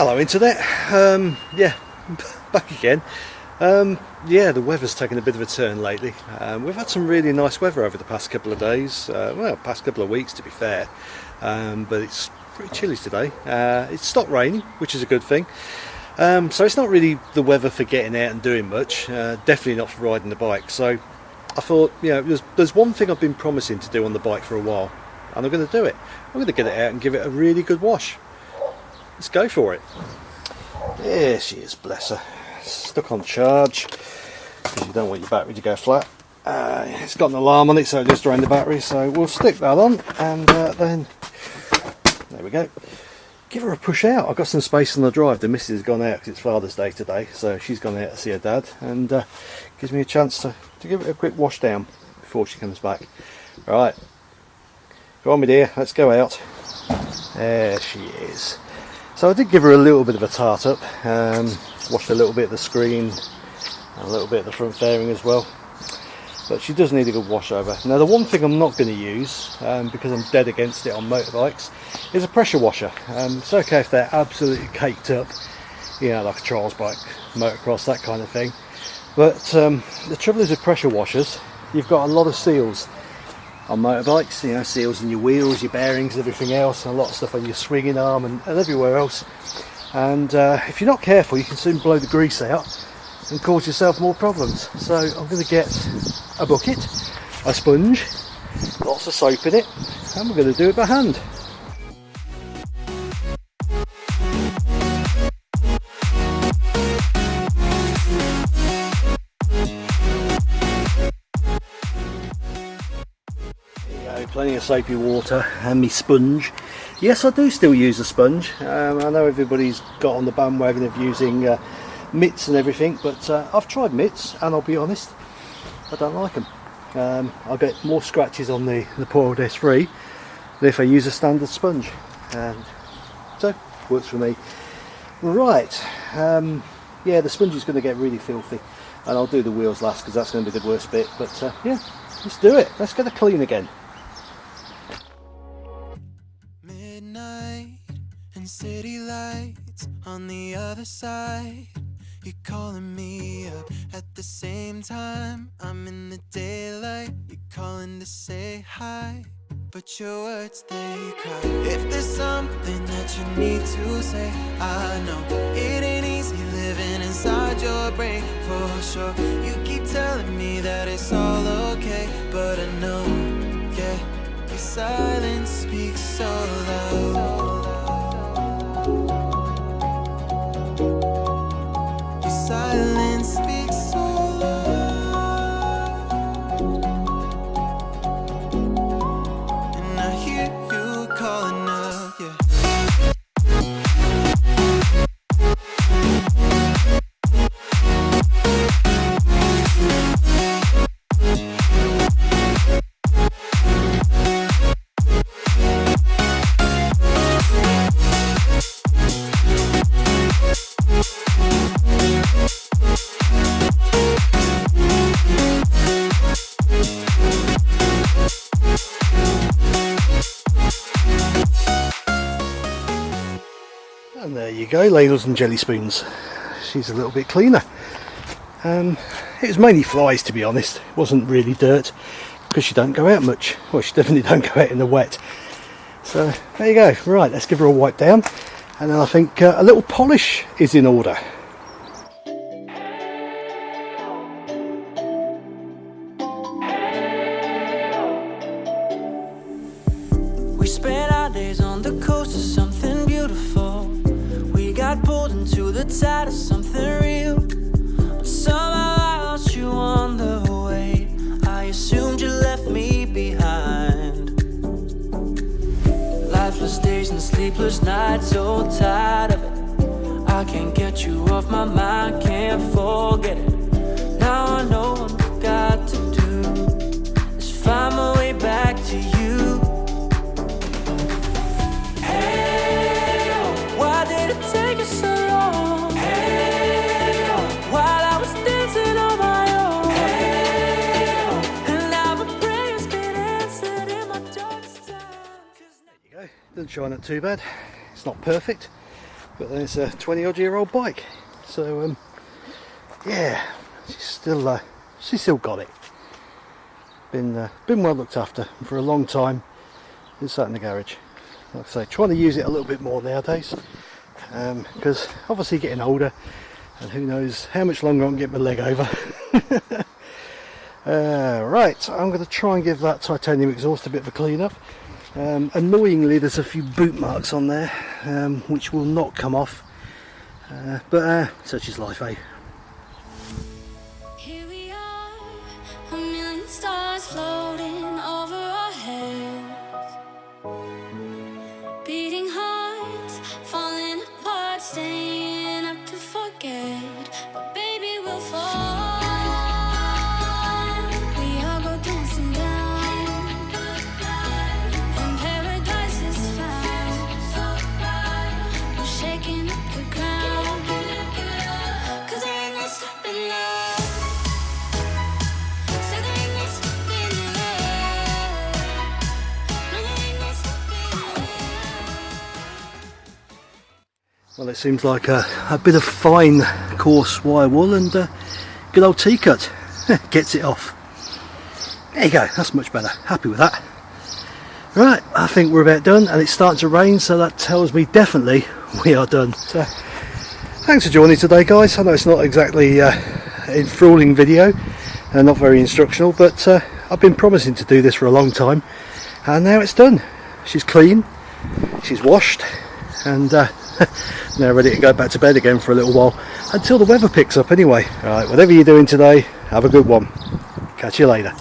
Hello internet, um, yeah, back again. Um, yeah, the weather's taken a bit of a turn lately. Um, we've had some really nice weather over the past couple of days, uh, well, past couple of weeks to be fair, um, but it's pretty chilly today. Uh, it's stopped raining, which is a good thing. Um, so it's not really the weather for getting out and doing much, uh, definitely not for riding the bike. So I thought, you know, there's, there's one thing I've been promising to do on the bike for a while, and I'm going to do it. I'm going to get it out and give it a really good wash. Let's go for it. There she is, bless her. Stuck on charge, because you don't want your battery to go flat. Uh, it's got an alarm on it, so it just drained the battery, so we'll stick that on, and uh, then, there we go. Give her a push out. I've got some space on the drive. The missus has gone out because it's Father's Day today, so she's gone out to see her dad, and uh, gives me a chance to, to give it a quick wash down before she comes back. Right, go on, my dear, let's go out. There she is. So I did give her a little bit of a tart up, um, washed a little bit of the screen and a little bit of the front fairing as well. But she does need a good wash over. Now the one thing I'm not going to use, um, because I'm dead against it on motorbikes, is a pressure washer. Um, it's okay if they're absolutely caked up, you know, like a trials bike, motocross, that kind of thing. But um, the trouble is with pressure washers, you've got a lot of seals on motorbikes, you know, seals in your wheels, your bearings, everything else, and a lot of stuff on your swinging arm and, and everywhere else. And uh, if you're not careful, you can soon blow the grease out and cause yourself more problems. So I'm going to get a bucket, a sponge, lots of soap in it, and we're going to do it by hand. Plenty of soapy water and me sponge. Yes I do still use a sponge. Um, I know everybody's got on the bandwagon of using uh, mitts and everything but uh, I've tried mitts and I'll be honest I don't like them um, I get more scratches on the, the poor old S3 than if I use a standard sponge. And so works for me. Right um, yeah the sponge is going to get really filthy and I'll do the wheels last because that's going to be the worst bit but uh, yeah let's do it. Let's get it clean again lights on the other side. You're calling me up at the same time. I'm in the daylight, you're calling to say hi But your words, they cry. If there's something that you need to say I know it ain't easy living inside your brain for sure. You keep telling me that it's all okay But I know, yeah, your silence speaks so loud And there you go, ladles and jelly spoons. She's a little bit cleaner. Um, it was mainly flies to be honest, it wasn't really dirt because she don't go out much. Well, she definitely don't go out in the wet. So there you go, right, let's give her a wipe down and then I think uh, a little polish is in order. We our days on the coast tide of something real. But Somehow I lost you on the way. I assumed you left me behind. Lifeless days and sleepless nights, so tired of it. I can't get you off my mind, can't forget it Doesn't shine up too bad. It's not perfect, but then it's a 20 odd year old bike. So um, yeah, she's still uh, she's still got it. Been uh, been well looked after for a long time. It's sat in the garage. Like I say, trying to use it a little bit more nowadays because obviously getting older and who knows how much longer I can get my leg over. uh, right, I'm going to try and give that titanium exhaust a bit of a clean up. Um, annoyingly, there's a few boot marks on there um, which will not come off, uh, but uh, such is life, eh? Here we are, a million stars floating Well, it seems like a, a bit of fine coarse wire wool and uh, good old T-cut gets it off. There you go, that's much better. Happy with that. Right, I think we're about done and it's starting to rain so that tells me definitely we are done. So, thanks for joining today guys. I know it's not exactly uh, an enthralling video and not very instructional but uh, I've been promising to do this for a long time and now it's done. She's clean, she's washed and uh, now ready to go back to bed again for a little while until the weather picks up anyway. Right, whatever you're doing today, have a good one. Catch you later.